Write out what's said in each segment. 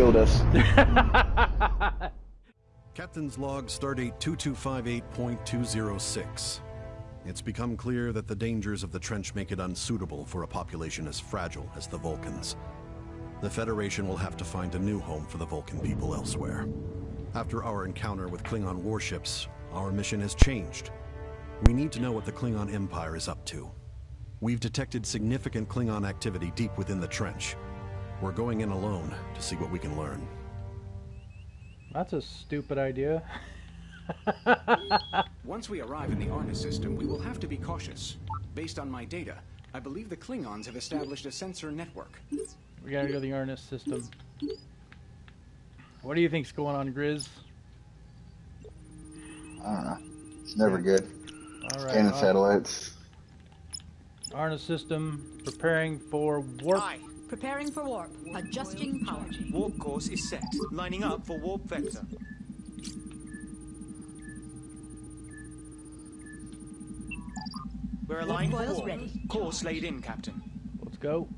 Killed us. Captain's log stardate 2258.206. It's become clear that the dangers of the trench make it unsuitable for a population as fragile as the Vulcans. The Federation will have to find a new home for the Vulcan people elsewhere. After our encounter with Klingon warships, our mission has changed. We need to know what the Klingon Empire is up to. We've detected significant Klingon activity deep within the trench. We're going in alone to see what we can learn. That's a stupid idea. Once we arrive in the Arnis system, we will have to be cautious. Based on my data, I believe the Klingons have established a sensor network. We gotta go to the Arnis system. What do you think's going on, Grizz? I don't know. It's never good. All right. Scanning uh, satellites. Arnis system preparing for warp. Aye. Preparing for warp. Adjusting power. Warp course is set. Lining up for warp vector. We're aligned for coils warp. ready. Course laid in, Captain. Let's go.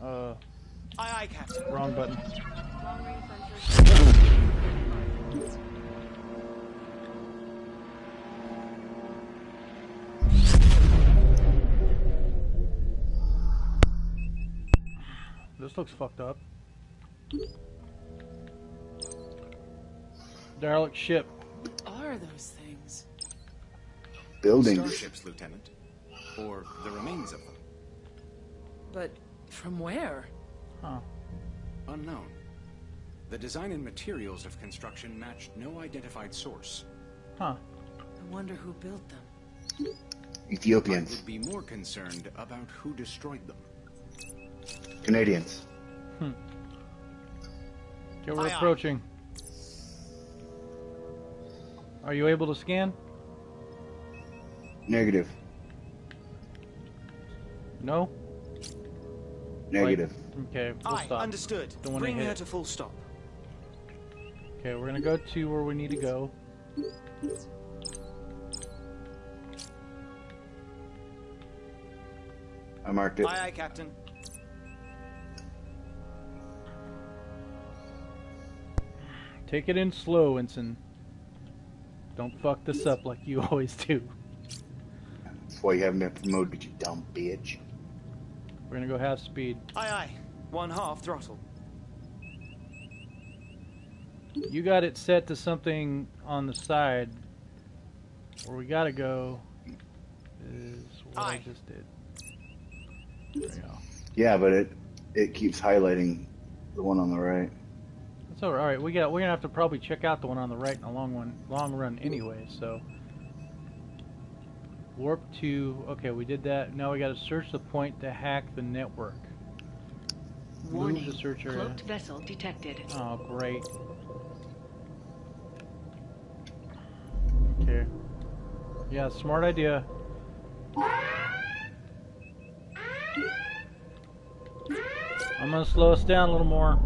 Uh, Aye, aye, Captain. wrong button. This looks fucked up. Derelict ship. What Are those things? Buildings. Starships, Lieutenant. Or the remains of them. But from where? Huh. Unknown. The design and materials of construction matched no identified source. Huh. I wonder who built them. Ethiopians. I Ethiopians. would be more concerned about who destroyed them. Canadians. Hmm. Okay, we're Aye, aye. approaching. Are you able to scan? Negative. No? Negative. Okay, we'll Aye, stop. understood. Don't Bring her to full stop. Okay, we're gonna go to where we need to go. I marked it. Aye, aye, Captain. Take it in slow, Ensign. Don't fuck this up like you always do. That's why you haven't been promoted, you dumb bitch. We're gonna go half speed. Aye, aye. One half throttle. You got it set to something on the side. Where we gotta go is what I just did. There we go. Yeah, but it it keeps highlighting the one on the right. That's all right. We got. We're gonna have to probably check out the one on the right in the long one, long run anyway. So warp to. Okay, we did that. Now we got to search the point to hack the network. Move Warning. the search area. Cloaked vessel detected. Oh, great. Okay. Yeah, smart idea. I'm gonna slow us down a little more.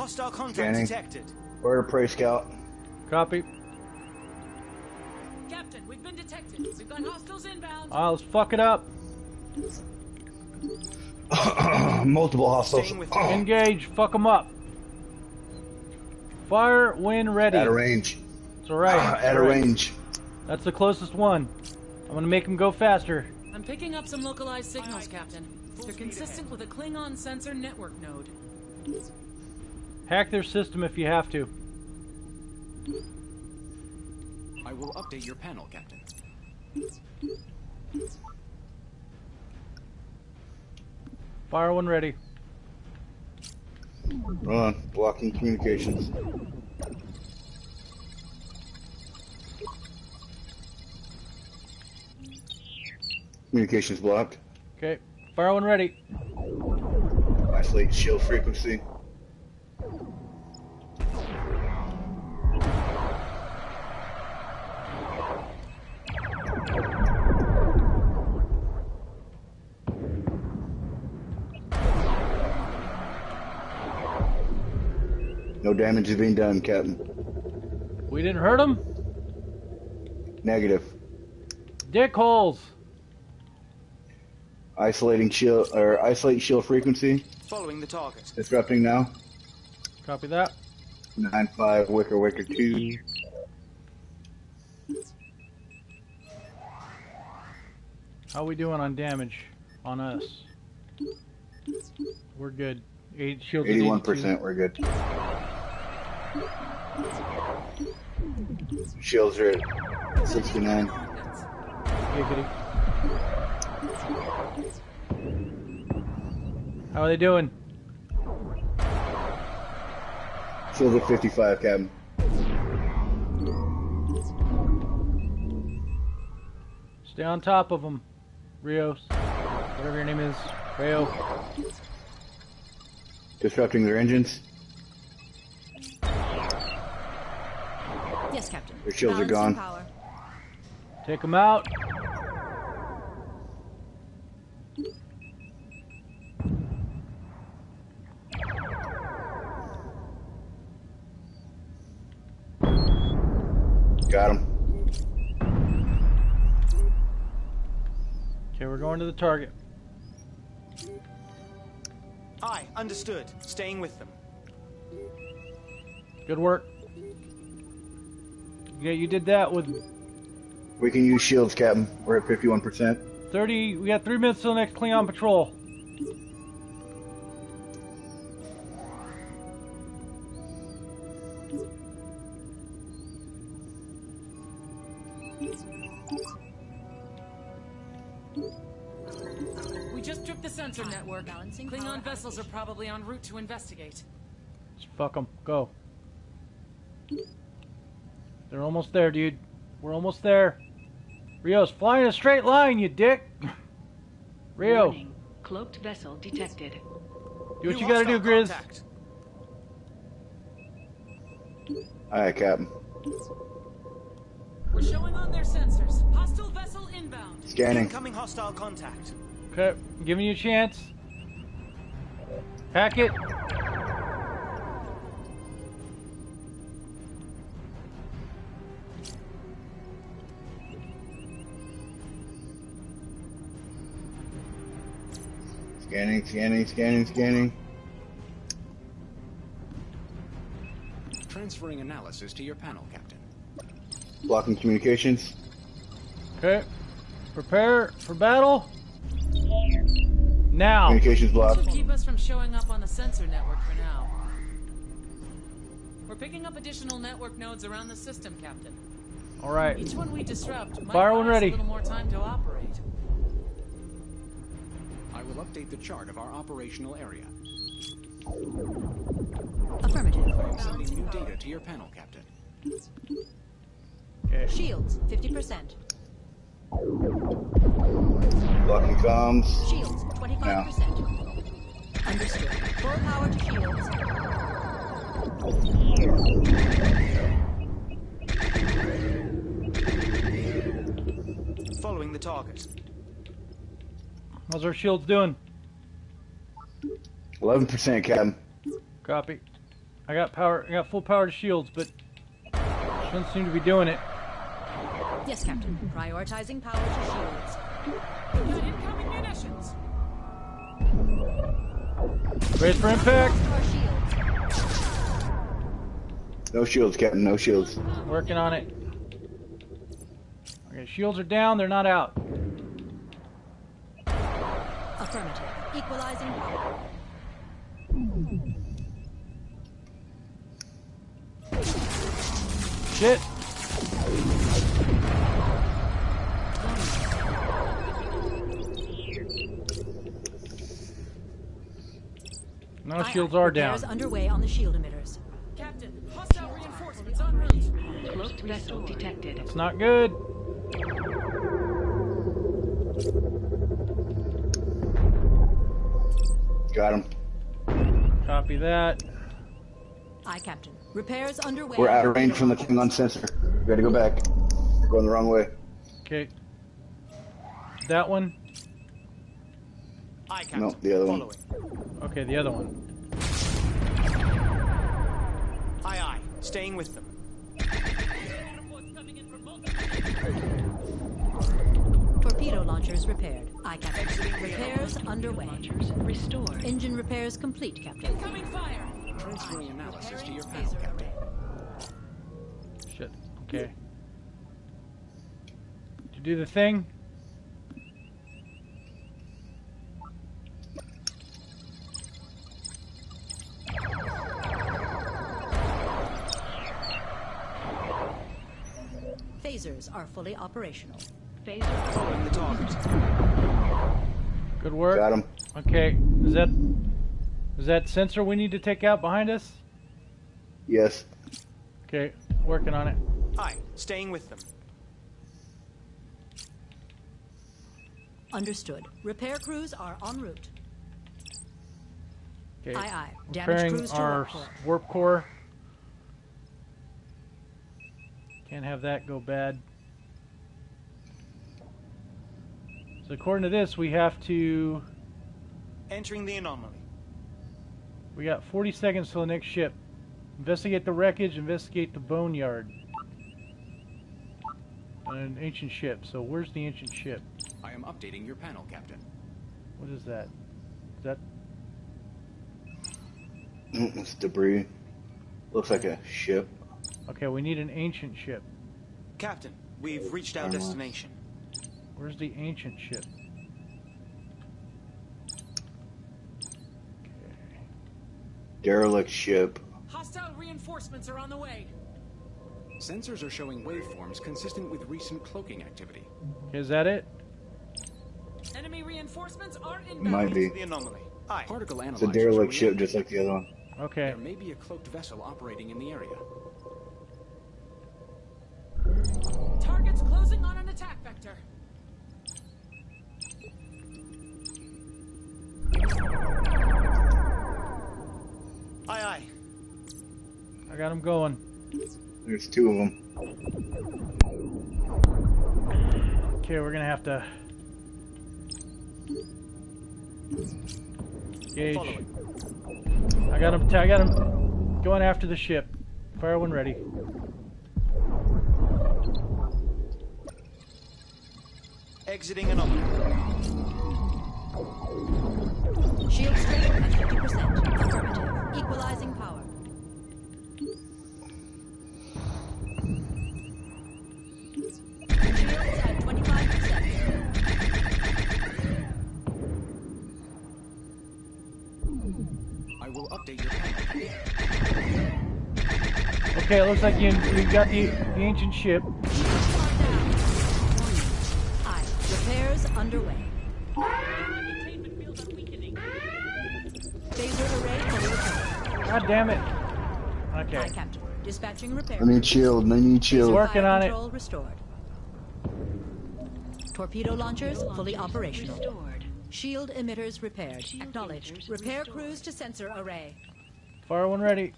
Hostile contact Scanning. detected. Where to pray, Scout? Copy. Captain, we've been detected. We've got hostiles inbound. Ah, let's fuck it up. Multiple hostiles. Engage. Fuck them up. Fire when ready. At a range. It's alright. At a Alright. range. That's the closest one. I'm gonna make him go faster. I'm picking up some localized signals, Captain. They're consistent with a Klingon sensor network node. Hack their system if you have to. I will update your panel, Captain. Fire one ready. Run. Blocking communications. Communications blocked. Okay. Fire one ready. Isolate shield frequency. No damage is being done, Captain. We didn't hurt him. Negative. Dick holes. Isolating shield or isolate shield frequency. Following the target. Disrupting now. Copy that. Nine five Wicker Wicker two. How we doing on damage on us? We're good. Eight shields. at Eighty-one 82. percent. We're good. Shields are at sixty-nine. Giggity. How are they doing? Shields at fifty-five, Captain. Stay on top of them, Rios. Whatever your name is, Rayo. Disrupting their engines. Their shields are gone. Power. Take them out. Got him. Okay, we're going to the target. Aye, understood. Staying with them. Good work. Yeah, you did that with We can use shields, Captain. We're at fifty-one percent. 30. We got three minutes till the next Klingon patrol. We just tripped the sensor network. Balancing Klingon vessels are probably en route to investigate. Just fuck them. Go. They're almost there, dude. We're almost there. Rios, fly in a straight line, you dick. Rio, Warning. Cloaked vessel detected. do what New you gotta do, hostile Grizz. contact. Alright, Captain. We're showing on their sensors. Hostile vessel inbound. Scanning. Incoming hostile contact. Okay, I'm giving you a chance. Hack it. Scanning, scanning, scanning, scanning. Transferring analysis to your panel, Captain. Blocking communications. Okay. Prepare for battle. Now. Communications This blocked. will keep us from showing up on the sensor network for now. We're picking up additional network nodes around the system, Captain. All right. Each one we disrupt might Fire buy when ready. a little more time to operate. I will update the chart of our operational area. Affirmative. I am sending new data to your panel, Captain. Okay. Shields, 50%. Blocking comms. Shields, 25%. Understood. Full power to shields. Following the target. How's our shields doing? Eleven percent, Captain. Copy. I got power. I got full power to shields, but doesn't seem to be doing it. Yes, Captain. Prioritizing power to shields. Got incoming munitions. Brace for impact. No shields, Captain. No shields. Working on it. Okay, shields are down. They're not out. Affirmative. Equalizing power. Shit. No shields aye. are Repairs down. underway on the shield emitters. Captain, hostile reinforcements en route. Cloaked vessel detected. It's not good. Got him. Copy that. Aye, Captain. Repairs underway. We're out of range from the launch. Klingon sensor. We gotta go back. We're going the wrong way. Okay. That one. Aye, Captain. No, the other one. Okay, the other one. Aye, aye. Staying with them. Torpedo launchers repaired. Aye, Captain. Repairs underway. Launchers restored. Engine repairs complete, Captain. Incoming fire! Transferring analysis to your panel, Captain. Shit. Okay. Did you do the thing? Phasers are fully operational. Phaser Following the target. Good work. Got him. Okay. Is that is that sensor we need to take out behind us? Yes. Okay. Working on it. Aye, staying with them. Understood. Repair crews are en route. Okay. Aye, aye. Damage Repairing crews to our warp core. warp core. Can't have that go bad. So according to this, we have to. Entering the anomaly. We got 40 seconds till the next ship. Investigate the wreckage. Investigate the boneyard. An ancient ship. So where's the ancient ship? I am updating your panel, Captain. What is that? Is that Mm, It's debris. Looks like a ship. okay? We need an ancient ship. Captain, we've reached our destination. Where's the ancient ship? Okay. Derelict ship. Hostile reinforcements are on the way. Sensors are showing waveforms consistent with recent cloaking activity. Is that it? Enemy reinforcements are inbound. Might be. The anomaly. Aye. Particle It's a derelict ship just like the other one. Okay. There may be a cloaked vessel operating in the area. Got him going. There's two of them. Okay, we're gonna have to gauge. I got him. I got him going after the ship. Fire when ready. Exiting anomaly. Shield strength at 50%. Affirmative. Okay, it looks like you you got the the ancient ship. Aye. Repairs underway. Containment fields are weakening. Phaser array fully. God damn it. Aye, Okay. Captain. Dispatching repair. I need shield. I need shield. Working Fire on it. control restored. Torpedo launchers fully operational. restored. Shield emitters repaired. Shield Acknowledged. emitters Repair restored. crews to sensor array. Fire one ready.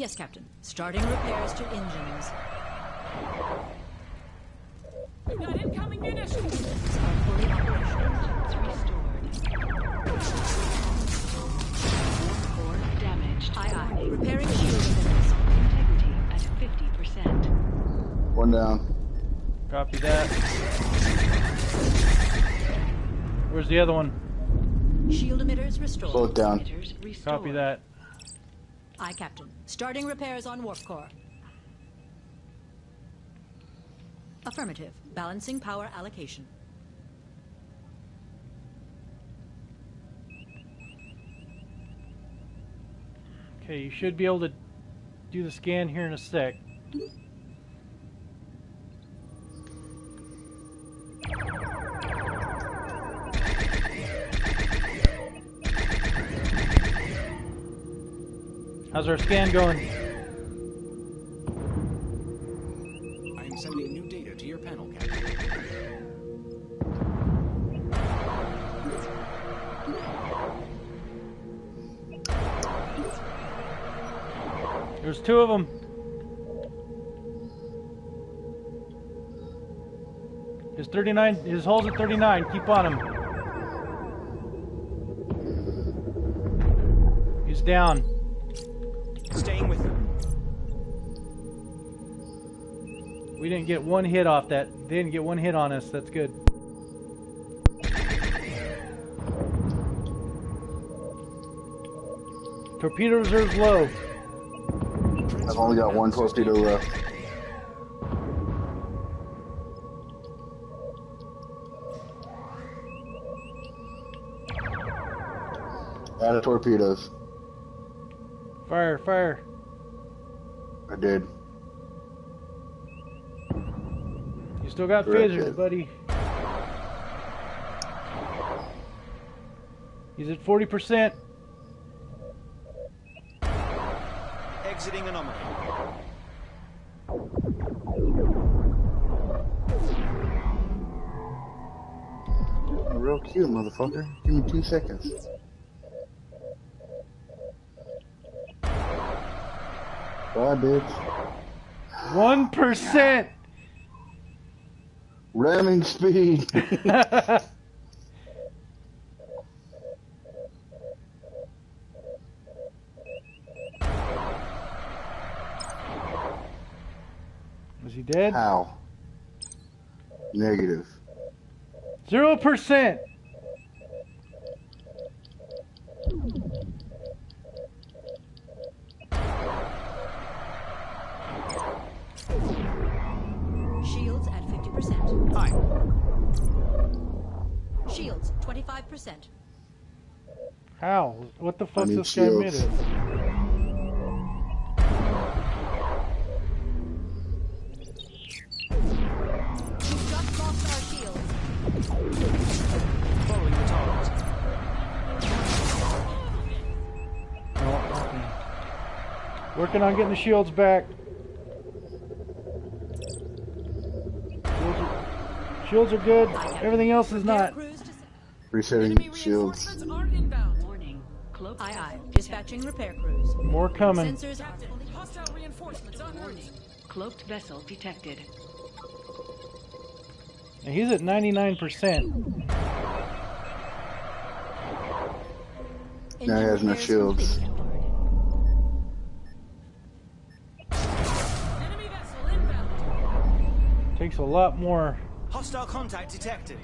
Yes, Captain. Starting repairs to engines. We've got incoming munitions. Engines are fully operational. Restored. Core damaged. Aye, aye. Repairing shield emitters. Integrity at 50%. One down. Copy that. Where's the other one? Shield emitters restored. Both down. Emitters restored. Copy that. Aye, Captain. Starting repairs on warp core. Affirmative. Balancing power allocation. Okay, you should be able to do the scan here in a sec. How's our scan going? I am sending new data to your panel, Captain. There's two of them. His 39, his hole's at 39. Keep on him. He's down. Staying with them. We didn't get one hit off that. They didn't get one hit on us. That's good. Torpedo reserves low. I've only got one torpedo left. Out of torpedoes. Fire, fire. I did. You still got Correct, phasers, buddy. He's at 40%. Exiting anomaly. Real cute, motherfucker. Give me two seconds. Bye, bitch. 1%. Ramming speed. Was he dead? How? Negative. 0%. Shields Shields 25%. How? What the fuck's need this guy shields. made it? We've just lost our shields. Following the target. Working on getting the shields back. Shields are, shields are good. Everything else is Repair not. Crews. Resetting shields. reinforcements are inbound. Warning. Cloaked Aye, aye. vessel Dispatching repair crews. More coming. Sensors are hostile reinforcements en route. Warning. Cloaked vessel detected. And he's at 99%. Now he has no shields. Enemy vessel inbound. Takes a lot more. Hostile contact detected.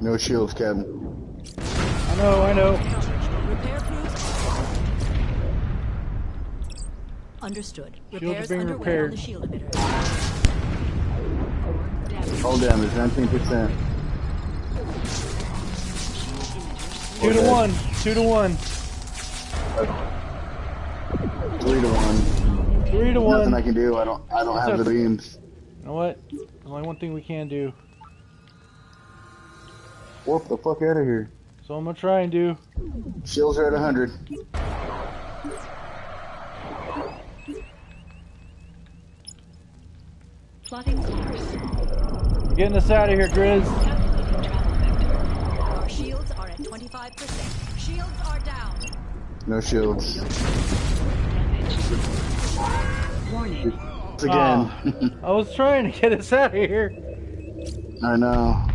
No shields, Captain. I know, I know. Understood. Shields are Repairs being underway repaired. on the shield emitter. All damage, 19%. Two to one. Two to one. Three to one. Three to one. Nothing I can do. I don't. I don't have the beams. You know what? There's only one thing we can do. Warp the fuck out of here. So I'm gonna try and do. Shields are at 100. Plotting course. Getting us out of here, Grizz. Calculating travel vector. Our shields are at 25%. Shields are down. No shields. Warning. Once again. Ah, I was trying to get us out of here. I know.